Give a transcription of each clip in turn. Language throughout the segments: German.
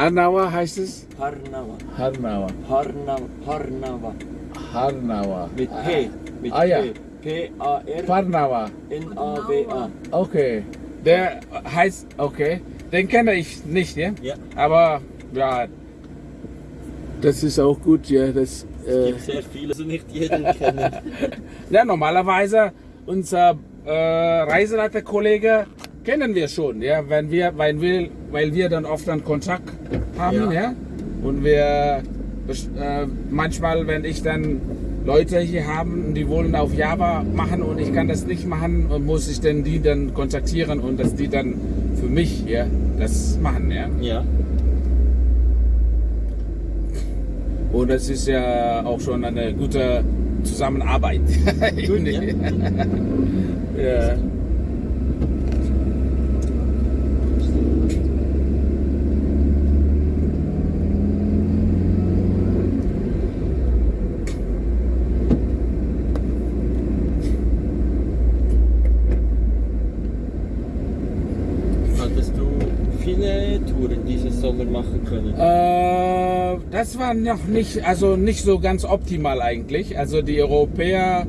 Arnawa heißt es? Harnawa. Harnawa. Harnawa. Harnawa. Harnawa. Mit P. Mit Ah, ja. P. P-A-R-N-A-W-A. Parnawa. Okay. Der heißt, okay. Den kenne ich nicht, ja? Ja. Aber ja, das ist auch gut, ja. Das, Es äh, gibt sehr viele, also nicht jeden kennen. ja, normalerweise unser äh, Reiseleiterkollege kennen wir schon, ja, wenn wir, weil wir, weil wir dann oft einen Kontakt haben, Ja. ja. Und wir äh, manchmal, wenn ich dann Leute hier haben die wollen auf Java machen und ich kann das nicht machen, und muss ich dann die dann kontaktieren und dass die dann für mich ja, das machen, ja. Ja. Und das ist ja auch schon eine gute Zusammenarbeit. Gut, ja. ja. Hattest du viele Sommer machen können? Äh, das war noch nicht, also nicht so ganz optimal eigentlich. Also die Europäer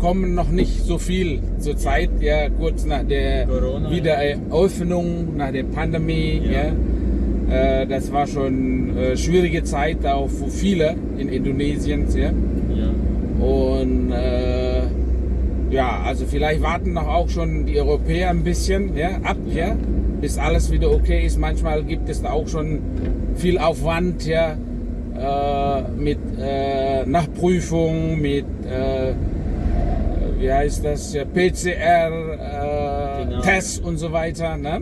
kommen noch nicht so viel zur Zeit, ja, kurz nach der Corona, Wiedereröffnung, nach der Pandemie, Ja. ja. Äh, das war schon äh, schwierige Zeit auch für viele in Indonesien, ja. Ja. Und äh, ja, also vielleicht warten noch auch schon die Europäer ein bisschen ja, ab, ja, bis alles wieder okay ist. Manchmal gibt es da auch schon viel Aufwand, ja, äh, mit äh, Nachprüfung, mit äh, wie heißt das, ja, PCR, äh, Genau. Und so weiter. Ne?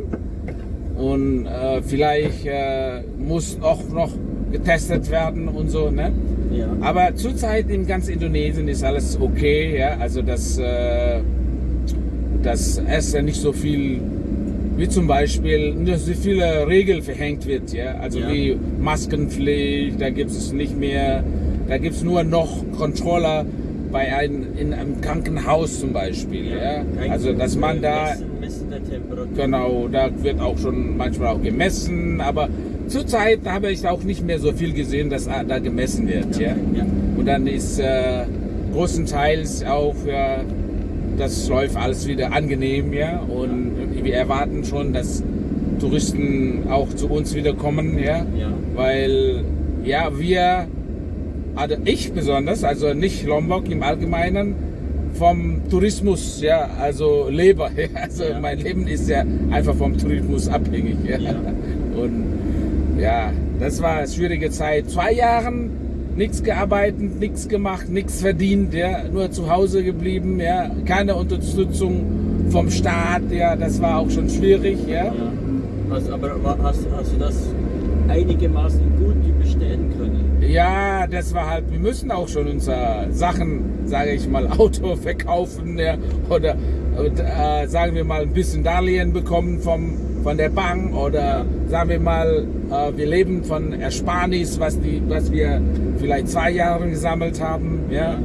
Und äh, vielleicht äh, muss auch noch getestet werden und so. Ne? Ja. Aber zurzeit in ganz Indonesien ist alles okay, ja. Also dass, äh, dass es ja nicht so viel, wie zum Beispiel, so viele Regeln verhängt wird, ja. Also Ja. wie Maskenpflicht, da gibt es nicht mehr, da gibt es nur noch Controller bei einem, in einem Krankenhaus zum Beispiel, ja. Kein Also dass man da Messen, Messen. Genau, da wird auch schon manchmal auch gemessen, aber zurzeit habe ich auch nicht mehr so viel gesehen, dass da gemessen wird. Ja. Ja. Und dann ist äh, großenteils auch, ja, das läuft alles wieder angenehm, ja. Und wir erwarten schon, dass Touristen auch zu uns wieder kommen, ja. Ja. Weil, ja, wir, also ich besonders, also nicht Lombok im Allgemeinen, vom Tourismus, ja, also lebe. ja. Also Ja. mein Leben ist ja einfach vom Tourismus abhängig. Ja. Ja. Und ja, das war eine schwierige Zeit. Zwei Jahren nichts gearbeitet, nichts gemacht, nichts verdient, ja, nur zu Hause geblieben, ja, keine Unterstützung vom Staat, ja, das war auch schon schwierig, ja. Ja. Hast, aber hast, hast du das einigermaßen gut überstehen können? Ja, das war halt, wir müssen auch schon unsere Sachen, sage ich mal, Auto verkaufen ja, oder äh, sagen wir mal ein bisschen Darlehen bekommen vom, von der Bank oder sagen wir mal, äh, wir leben von Ersparnis, was, die, was wir vielleicht zwei Jahre gesammelt haben. Ja.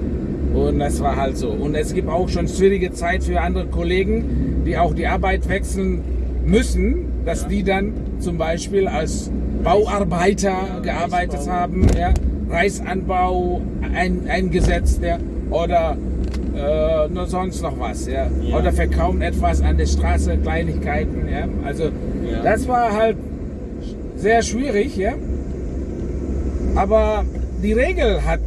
Und das war halt so. Und es gibt auch schon schwierige Zeit für andere Kollegen, die auch die Arbeit wechseln müssen, dass die dann zum Beispiel als Bauarbeiter gearbeitet haben, ja, Reisanbau ein, eingesetzt, ja, oder äh, nur sonst noch was, ja, Ja. oder verkaufen etwas an der Straße, Kleinigkeiten, ja, also Ja. das war halt sehr schwierig, ja, aber die Regel hat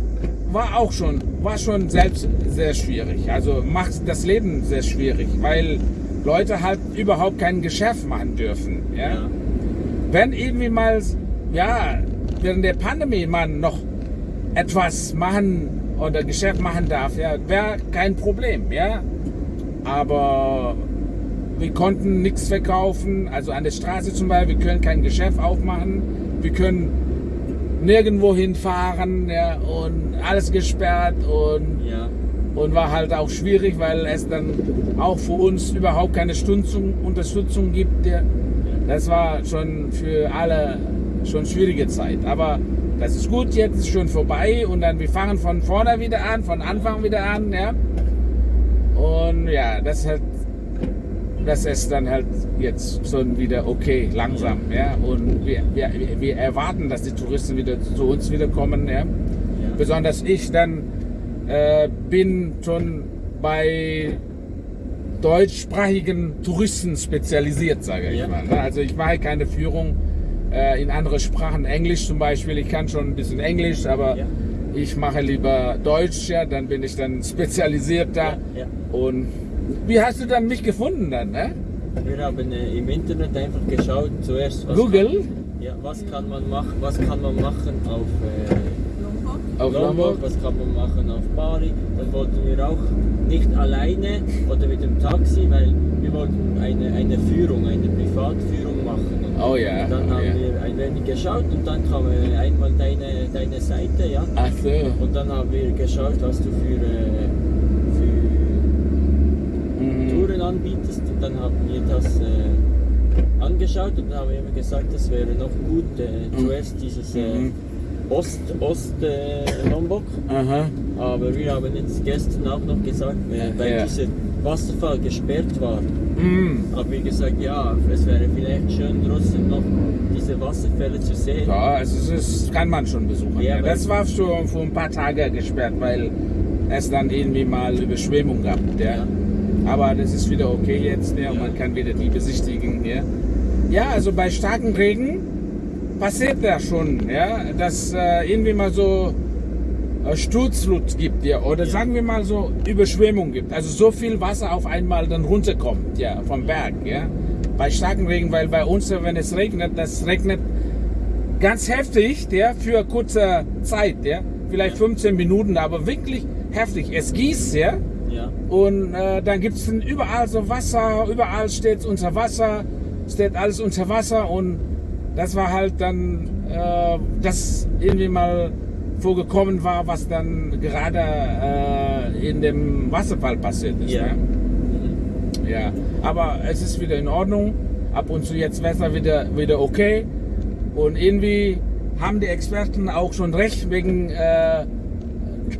war auch schon war schon selbst sehr schwierig, also macht das Leben sehr schwierig, weil Leute halt überhaupt kein Geschäft machen dürfen, ja Ja. wenn irgendwie mal, ja, während der Pandemie man noch etwas machen oder Geschäft machen darf, ja, wäre kein Problem, ja. Aber wir konnten nichts verkaufen, also an der Straße zum Beispiel, wir können kein Geschäft aufmachen, wir können nirgendwo hinfahren, ja, und alles gesperrt und Ja. und war halt auch schwierig, weil es dann auch für uns überhaupt keine Stützung, Unterstützung gibt. Der, das war schon für alle schon schwierige Zeit. Aber das ist gut, jetzt ist schon vorbei und dann wir fangen von vorne wieder an, von Anfang wieder an, ja. Und ja, das hat dass es dann halt jetzt schon wieder okay, langsam, ja. Und wir, wir, wir erwarten, dass die Touristen wieder zu uns wieder kommen, ja. Ja. Besonders ich dann äh, bin schon bei deutschsprachigen Touristen spezialisiert, sage ich Ja. mal. ne? Also ich mache keine Führung in andere Sprachen, Englisch zum Beispiel. Ich kann schon ein bisschen Englisch, aber Ja. ich mache lieber Deutsch, ja, dann bin ich dann spezialisiert da. Ja, ja. Und wie hast du dann mich gefunden dann? Ne? Wir haben äh, im Internet einfach geschaut, zuerst was Google? Kann, ja, was kann man machen, was kann man machen auf äh, Auf Lombok, Lombok? was kann man machen auf Bali. Dann wollten wir auch nicht alleine oder mit dem Taxi, weil wir wollten eine, eine Führung, eine Privatführung machen. Und Oh ja, Dann oh haben ja. wir ein wenig geschaut und dann kam äh, einmal deine, deine Seite, ja. Ach so. Und dann haben wir geschaut, was du für, äh, für Mhm. Touren anbietest und dann haben wir das äh, angeschaut und dann haben wir immer gesagt, es wäre noch gut, äh, zuerst dieses äh, Mhm. Ost, Ost äh, Lombok, Aha. aber wir haben jetzt gestern auch noch gesagt, weil Ja. dieser Wasserfall gesperrt war, Mhm. haben wir gesagt, ja, es wäre vielleicht schön trotzdem noch diese Wasserfälle zu sehen. Ja, also das kann man schon besuchen. Ja, das war schon vor ein paar Tagen gesperrt, weil es dann irgendwie mal Überschwemmung gab. Ja. Ja. Aber das ist wieder okay jetzt ja, man kann wieder die besichtigen. Ja, ja also bei starkem Regen passiert das schon, ja, dass äh, irgendwie mal so Sturzflut gibt, ja, oder Ja. sagen wir mal so Überschwemmung gibt. Also so viel Wasser auf einmal dann runterkommt, ja, vom Berg, ja. Bei starkem Regen, weil bei uns, wenn es regnet, das regnet ganz heftig, ja, für kurze Zeit, ja, vielleicht 15 Minuten, aber wirklich heftig. Es gießt, ja, Ja, und äh, dann gibt es überall so Wasser, überall steht unter Wasser, steht alles unter Wasser und das war halt dann, äh, das irgendwie mal vorgekommen war, was dann gerade äh, in dem Wasserfall passiert ist. Ja. Mhm. ja, aber es ist wieder in Ordnung. Ab und zu jetzt Wetter wieder, wieder okay. Und irgendwie haben die Experten auch schon recht wegen äh,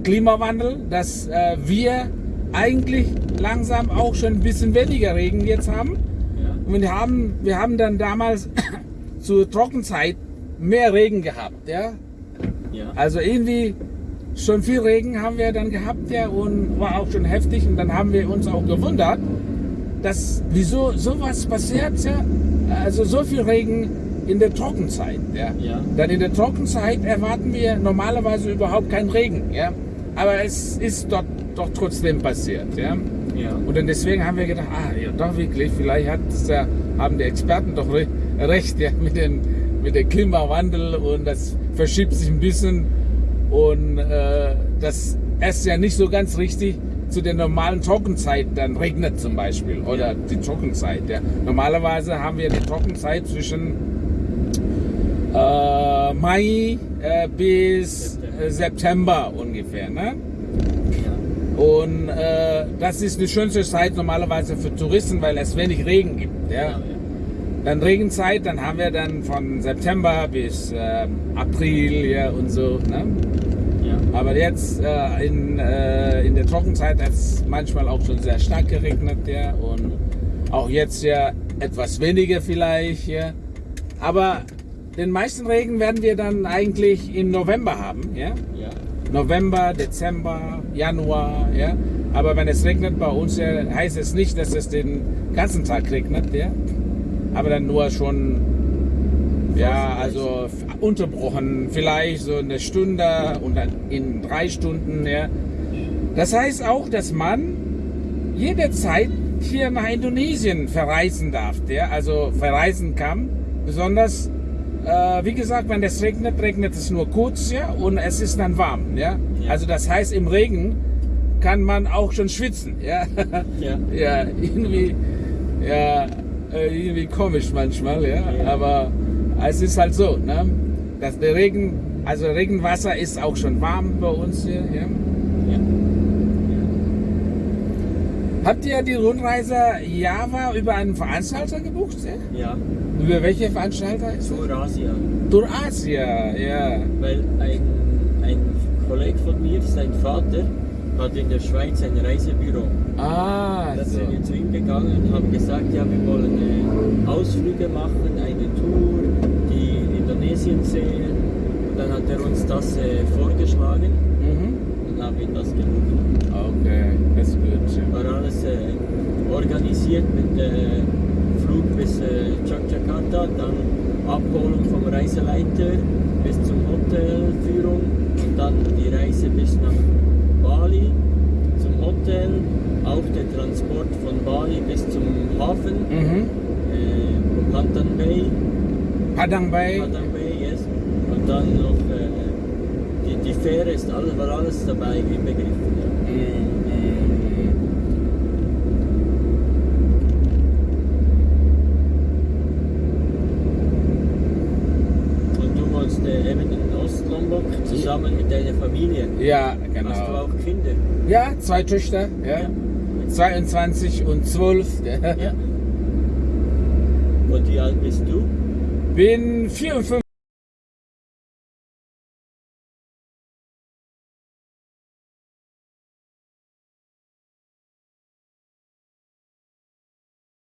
Klimawandel, dass äh, wir eigentlich langsam auch schon ein bisschen weniger Regen jetzt haben. ja, Und wir haben, wir haben dann damals zur Trockenzeit mehr Regen gehabt. Ja? Ja. Also irgendwie schon viel Regen haben wir dann gehabt ja und war auch schon heftig und dann haben wir uns auch gewundert, dass wieso sowas passiert ja, also so viel Regen in der Trockenzeit ja. Ja. Dann in der Trockenzeit erwarten wir normalerweise überhaupt keinen Regen ja, aber es ist dort doch trotzdem passiert ja. ja. Und dann deswegen haben wir gedacht, ah, ja, doch wirklich, vielleicht hat, ja, haben die Experten doch re recht ja, mit, dem, mit dem Klimawandel und das verschiebt sich ein bisschen und äh, dass es ja nicht so ganz richtig zu der normalen Trockenzeit dann regnet zum Beispiel oder die Trockenzeit. Ja. Normalerweise haben wir die Trockenzeit zwischen äh, Mai äh, bis September. September ungefähr. Ne? Und äh, das ist die schönste Zeit normalerweise für Touristen, weil es wenig Regen gibt. Ja? Dann Regenzeit, dann haben wir dann von September bis ähm, April ja, und so. Ne? ja. Aber jetzt äh, in, äh, in der Trockenzeit hat es manchmal auch schon sehr stark geregnet. Ja? Und auch jetzt ja etwas weniger vielleicht. Ja? Aber den meisten Regen werden wir dann eigentlich im November haben. Ja? ja. November, Dezember, Januar, ja. Aber wenn es regnet bei uns, ja, heißt es nicht, dass es den ganzen Tag regnet, ja. Aber dann nur schon, ja, also unterbrochen, vielleicht so eine Stunde und dann in drei Stunden, ja. Das heißt auch, dass man jederzeit hier nach Indonesien verreisen darf, ja, also verreisen kann. Besonders, äh, wie gesagt, wenn es regnet, regnet es nur kurz, ja, und es ist dann warm, ja. Ja. Also das heißt, im Regen kann man auch schon schwitzen, ja. Ja. ja, irgendwie, ja, äh, irgendwie komisch manchmal, ja. Ja. Aber es ist halt so, ne. Dass der Regen, also Regenwasser ist auch schon warm bei uns hier, ja. Habt ihr die Rundreise Java über einen Veranstalter gebucht? Ja? Ja, Über welche Veranstalter ist zur Asia. es? Tour Asia, ja. Weil ein, ein Kollege von mir, sein Vater, hat in der Schweiz ein Reisebüro. Ah, Da so. sind wir zu ihm gegangen und haben gesagt, ja, wir wollen äh, Ausflüge machen, eine Tour, die Indonesien sehen. Und dann hat er uns das äh, vorgeschlagen Mhm. und haben wir das gebucht. Okay, das ist gut. War alles äh, organisiert mit äh, Flug bis äh, Yogyakarta, dann Abholung vom Reiseleiter bis zum Hotel, Führung und dann die Reise bis nach Hotel, auch der Transport von Bali bis zum Hafen, Mhm. äh, Pantan Bay, Padang Bay. Padang Bay, yes. und dann noch äh, die, die Fähre ist alles, war alles dabei inbegriffen. Ja. Mhm. Und du wohnst äh, eben in Ostlombok zusammen mit deiner Familie. Ja, Hast du genau. auch Kinder? Ja, zwei Töchter, ja. Ja. 22 und 12. gell? Ja. Und wie alt bist du? Bin 54.